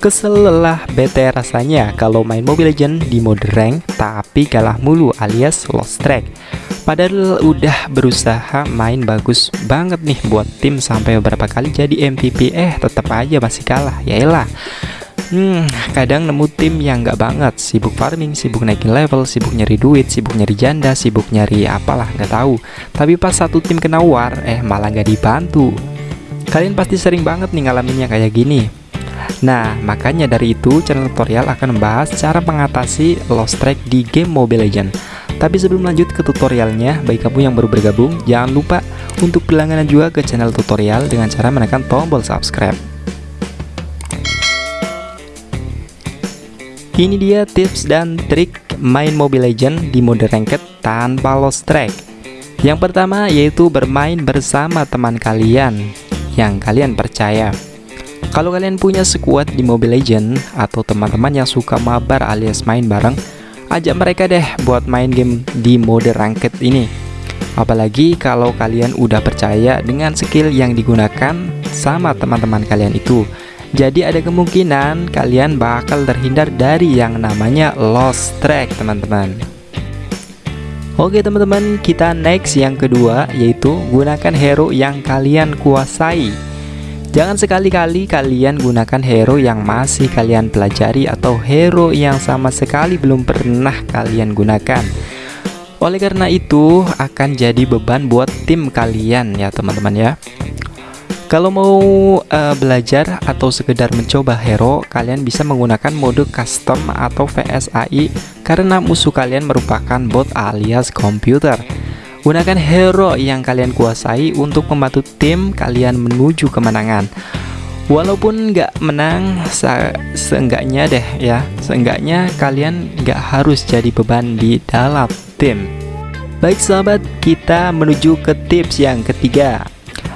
Kesel lelah bete rasanya kalau main Mobile Legend di mode rank tapi kalah mulu alias lost track. Padahal udah berusaha main bagus banget nih buat tim sampai beberapa kali jadi MVP eh tetap aja masih kalah. Yaelah. Hmm, kadang nemu tim yang nggak banget, sibuk farming, sibuk naikin level, sibuk nyari duit, sibuk nyari janda, sibuk nyari apalah nggak tahu. Tapi pas satu tim kena war, eh malah nggak dibantu. Kalian pasti sering banget nih ngalaminnya kayak gini. Nah, makanya dari itu channel tutorial akan membahas cara mengatasi lost track di game Mobile Legends. Tapi sebelum lanjut ke tutorialnya, bagi kamu yang baru bergabung, jangan lupa untuk berlangganan juga ke channel tutorial dengan cara menekan tombol subscribe. Ini dia tips dan trik main Mobile Legends di mode ranked tanpa lost track. Yang pertama yaitu bermain bersama teman kalian yang kalian percaya. Kalau kalian punya sekuat di Mobile Legend atau teman-teman yang suka mabar alias main bareng, ajak mereka deh buat main game di mode ranked ini. Apalagi kalau kalian udah percaya dengan skill yang digunakan sama teman-teman kalian itu. Jadi ada kemungkinan kalian bakal terhindar dari yang namanya lost track teman-teman. Oke teman-teman, kita next yang kedua yaitu gunakan hero yang kalian kuasai. Jangan sekali-kali kalian gunakan hero yang masih kalian pelajari atau hero yang sama sekali belum pernah kalian gunakan. Oleh karena itu akan jadi beban buat tim kalian ya teman-teman ya. Kalau mau uh, belajar atau sekedar mencoba hero, kalian bisa menggunakan mode custom atau VSAI karena musuh kalian merupakan bot alias komputer. Gunakan hero yang kalian kuasai untuk membantu tim kalian menuju kemenangan. Walaupun nggak menang, se seenggaknya deh ya, seenggaknya kalian nggak harus jadi beban di dalam tim. Baik sahabat, kita menuju ke tips yang ketiga.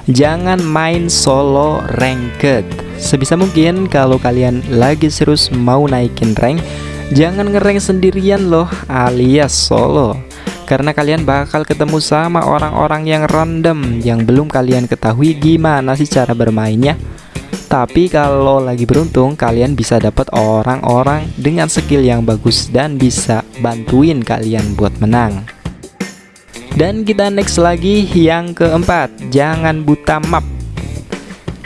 Jangan main solo ranked. Sebisa mungkin kalau kalian lagi serius mau naikin rank, jangan ngerank sendirian loh alias solo karena kalian bakal ketemu sama orang-orang yang random yang belum kalian ketahui gimana sih cara bermainnya. Tapi kalau lagi beruntung kalian bisa dapat orang-orang dengan skill yang bagus dan bisa bantuin kalian buat menang. Dan kita next lagi yang keempat jangan buta map.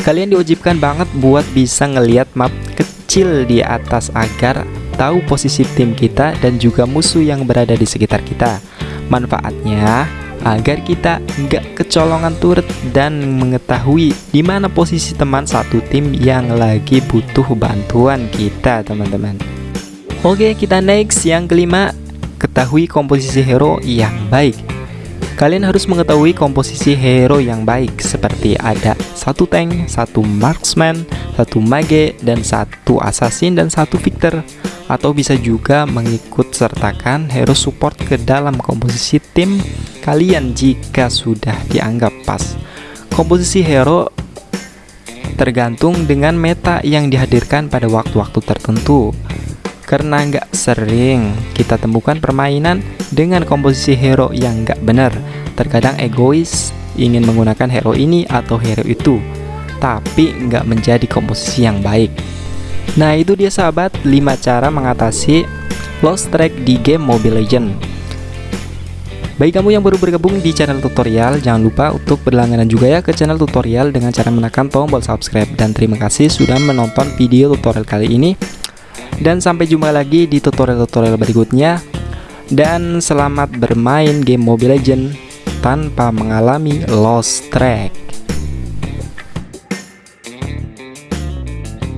Kalian diwajibkan banget buat bisa ngelihat map kecil di atas agar tahu posisi tim kita dan juga musuh yang berada di sekitar kita Manfaatnya agar kita nggak kecolongan turut dan mengetahui di mana posisi teman satu tim yang lagi butuh bantuan kita teman-teman. Oke kita next. Yang kelima ketahui komposisi hero yang baik Kalian harus mengetahui komposisi hero yang baik seperti ada satu tank, satu marksman, satu mage, dan satu assassin dan satu victor atau bisa juga mengikut sertakan hero support ke dalam komposisi tim kalian jika sudah dianggap pas. Komposisi hero tergantung dengan meta yang dihadirkan pada waktu-waktu tertentu. Karena nggak sering kita temukan permainan dengan komposisi hero yang nggak benar. Terkadang egois ingin menggunakan hero ini atau hero itu, tapi nggak menjadi komposisi yang baik. Nah itu dia sahabat. 5 cara mengatasi lost track di game Mobile Legend Bagi kamu yang baru bergabung di channel tutorial Jangan lupa untuk berlangganan juga ya ke channel tutorial Dengan cara menekan tombol subscribe. Dan terima kasih sudah menonton video tutorial kali ini. Dan sampai jumpa lagi di tutorial-tutorial berikutnya Dan selamat bermain game Mobile Legend Tanpa mengalami lost track